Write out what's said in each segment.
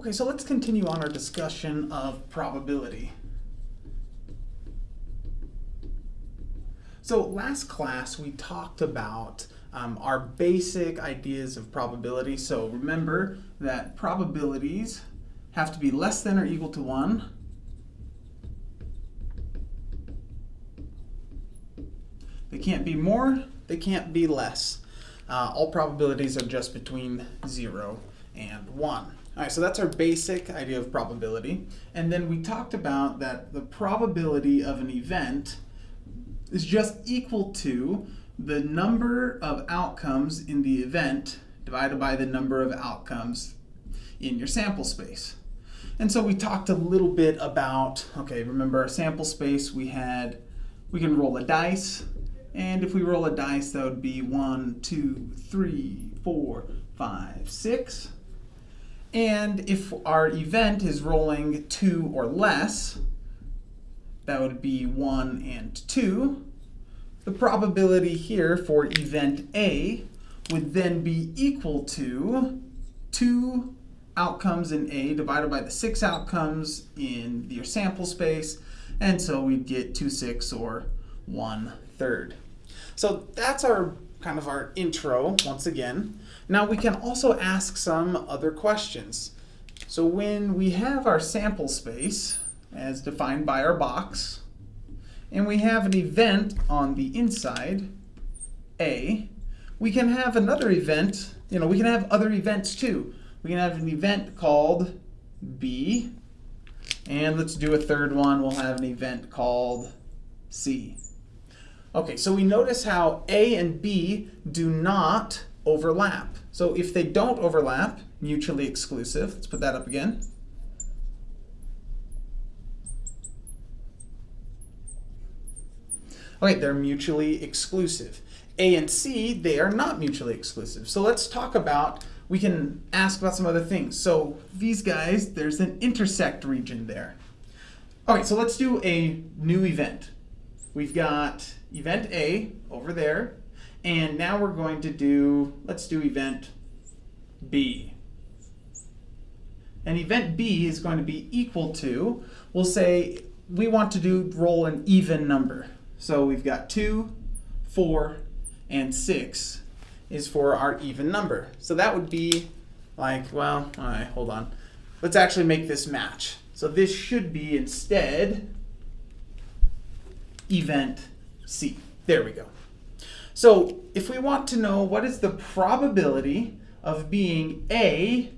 Okay, so let's continue on our discussion of probability. So last class we talked about um, our basic ideas of probability. So remember that probabilities have to be less than or equal to 1. They can't be more, they can't be less. Uh, all probabilities are just between 0 and 1. All right, so that's our basic idea of probability. And then we talked about that the probability of an event is just equal to the number of outcomes in the event divided by the number of outcomes in your sample space. And so we talked a little bit about, okay, remember our sample space, we had, we can roll a dice, and if we roll a dice, that would be one, two, three, four, five, six. And if our event is rolling two or less, that would be one and two. The probability here for event A would then be equal to two outcomes in A divided by the six outcomes in your sample space. And so we'd get two sixths or one third. So that's our kind of our intro once again. Now we can also ask some other questions. So when we have our sample space as defined by our box, and we have an event on the inside, A, we can have another event, you know, we can have other events too. We can have an event called B, and let's do a third one, we'll have an event called C. Okay, so we notice how A and B do not overlap. So if they don't overlap, mutually exclusive, let's put that up again. Okay, they're mutually exclusive. A and C, they are not mutually exclusive. So let's talk about, we can ask about some other things. So these guys, there's an intersect region there. Okay, so let's do a new event. We've got event A over there, and now we're going to do, let's do event B. And event B is going to be equal to, we'll say we want to do roll an even number. So we've got 2, 4, and 6 is for our even number. So that would be like, well, all right, hold on. Let's actually make this match. So this should be instead event C. There we go. So if we want to know what is the probability of being A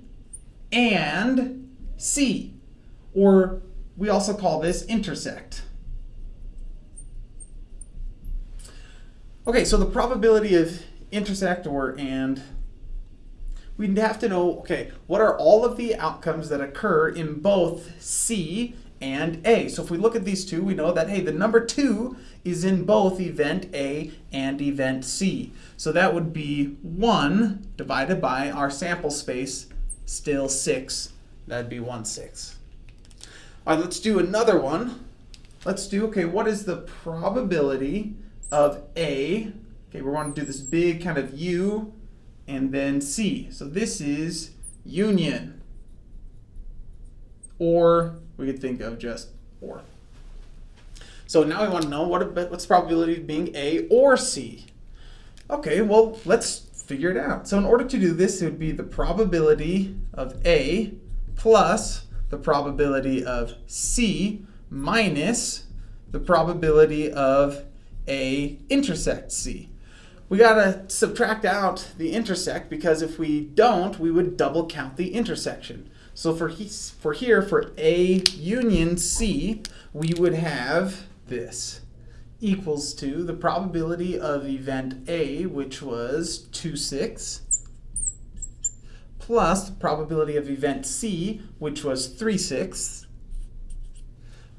and C, or we also call this intersect. Okay, so the probability of intersect or and, we'd have to know, okay, what are all of the outcomes that occur in both C and A. So if we look at these two, we know that, hey, the number 2 is in both event A and event C. So that would be 1 divided by our sample space, still 6. That'd be 1 6. All right, let's do another one. Let's do, okay, what is the probability of A? Okay, we want to do this big kind of U and then C. So this is union or we could think of just or. So now we want to know what, what's the probability of being A or C. Okay, well, let's figure it out. So in order to do this, it would be the probability of A plus the probability of C minus the probability of A intersect C. We gotta subtract out the intersect because if we don't, we would double count the intersection. So for, he, for here, for A union C, we would have this equals to the probability of event A, which was 2 6, plus the probability of event C, which was 3 6,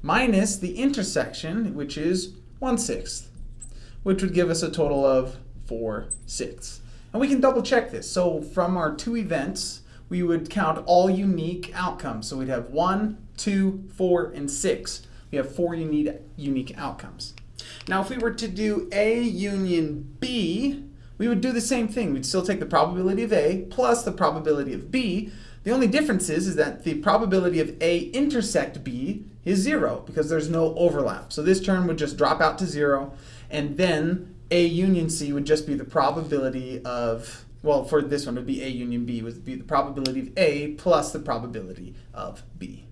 minus the intersection, which is 1 6, which would give us a total of 4 6. And we can double check this. So from our two events, we would count all unique outcomes. So we'd have one, two, four, and six. We have four unique, unique outcomes. Now if we were to do A union B, we would do the same thing. We'd still take the probability of A plus the probability of B. The only difference is, is that the probability of A intersect B is zero because there's no overlap. So this term would just drop out to zero and then A union C would just be the probability of, well for this one it would be A union B would be the probability of A plus the probability of B.